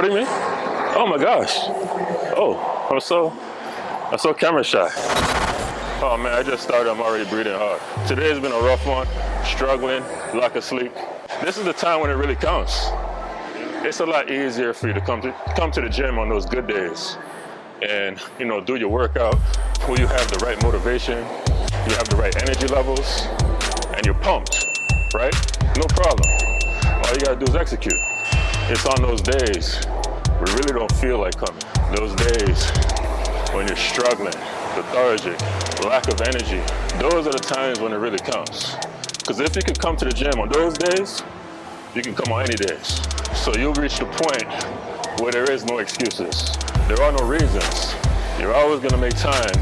recording me? Oh my gosh. Oh, I'm so, I'm so camera shy. Oh man, I just started, I'm already breathing hard. Today has been a rough one, struggling, lack of sleep. This is the time when it really counts. It's a lot easier for you to come to, come to the gym on those good days and, you know, do your workout where you have the right motivation, you have the right energy levels, and you're pumped, right? No problem. All you gotta do is execute. It's on those days we really don't feel like coming. Those days when you're struggling, lethargic, lack of energy, those are the times when it really counts. Because if you can come to the gym on those days, you can come on any days. So you'll reach the point where there is no excuses. There are no reasons. You're always gonna make time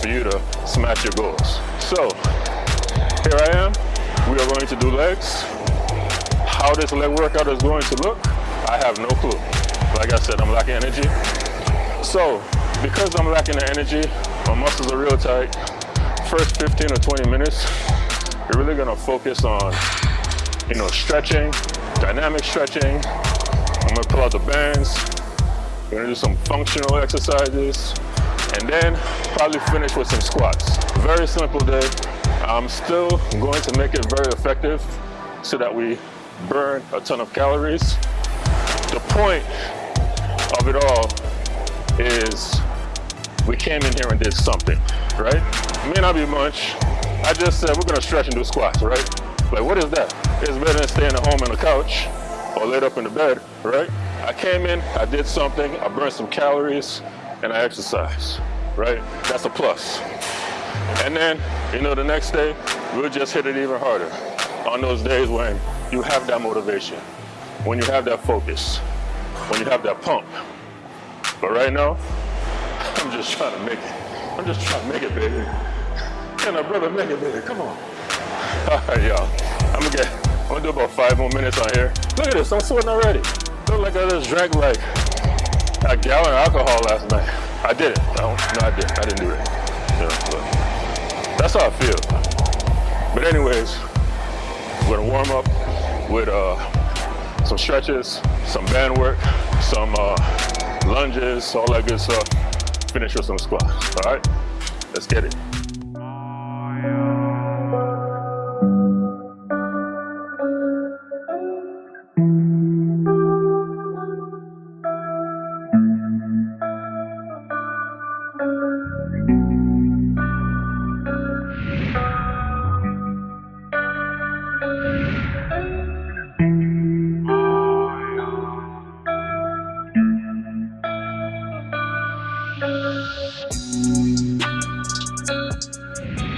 for you to smash your goals. So, here I am. We are going to do legs. How this leg workout is going to look, I have no clue. Like I said, I'm lacking energy. So, because I'm lacking the energy, my muscles are real tight. First 15 or 20 minutes, you're really gonna focus on, you know, stretching, dynamic stretching. I'm gonna pull out the bands. We're gonna do some functional exercises, and then probably finish with some squats. Very simple day. I'm still going to make it very effective so that we burn a ton of calories the point of it all is we came in here and did something, right? It may not be much. I just said we're gonna stretch and do squats, right? Like what is that? It's better than staying at home on the couch or laid up in the bed, right? I came in, I did something, I burned some calories, and I exercised, right? That's a plus. And then, you know, the next day, we'll just hit it even harder on those days when you have that motivation when you have that focus, when you have that pump. But right now, I'm just trying to make it. I'm just trying to make it, baby. Can a brother make it, baby? Come on. All right, y'all. I'm gonna get, I'm gonna do about five more minutes on here. Look at this, I'm sweating already. Look like I just drank like a gallon of alcohol last night. I did it. No, no, I didn't. I didn't do it. Yeah, that's how I feel. But anyways, warm up with uh, some stretches, some band work, some uh, lunges, all that good stuff. Finish with some squats, all right? Let's get it. Thank you.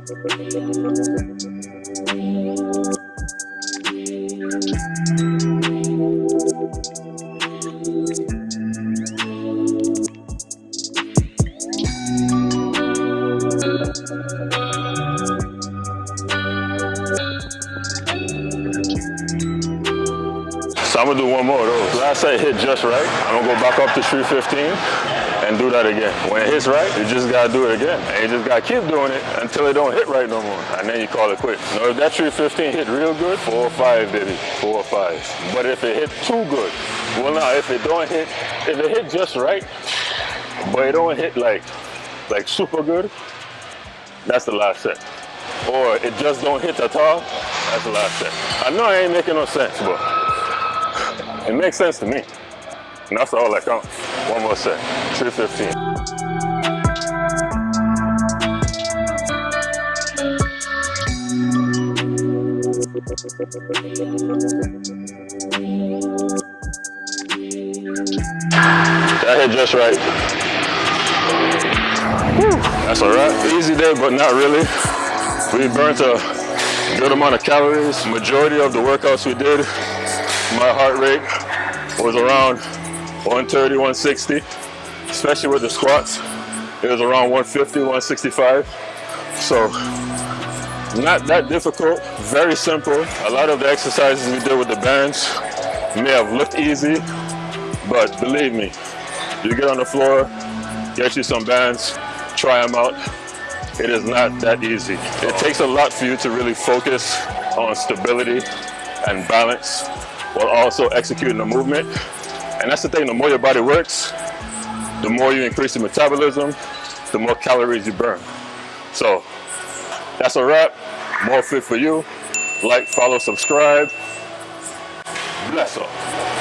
So I'm gonna do one more of those. Last set hit just right. I'm gonna go back up to 315 and do that again. When it hits right, you just gotta do it again. And you just gotta keep doing it until it don't hit right no more. And then you call it quits. Now if that 315 hit real good, four or five, baby, four or five. But if it hit too good, well now if it don't hit, if it hit just right, but it don't hit like, like super good, that's the last set. Or it just don't hit at all, that's the last set. I know I ain't making no sense, but it makes sense to me. And that's all that counts. One more set, 215. That hit just right. Whew. That's all right. Easy day, but not really. We burnt a good amount of calories. Majority of the workouts we did, my heart rate was around 130, 160, especially with the squats. It was around 150, 165. So not that difficult, very simple. A lot of the exercises we did with the bands may have looked easy, but believe me, you get on the floor, get you some bands, try them out. It is not that easy. It takes a lot for you to really focus on stability and balance while also executing the movement and that's the thing, the more your body works, the more you increase your metabolism, the more calories you burn. So that's a wrap. More fit for you. Like, follow, subscribe. Bless up.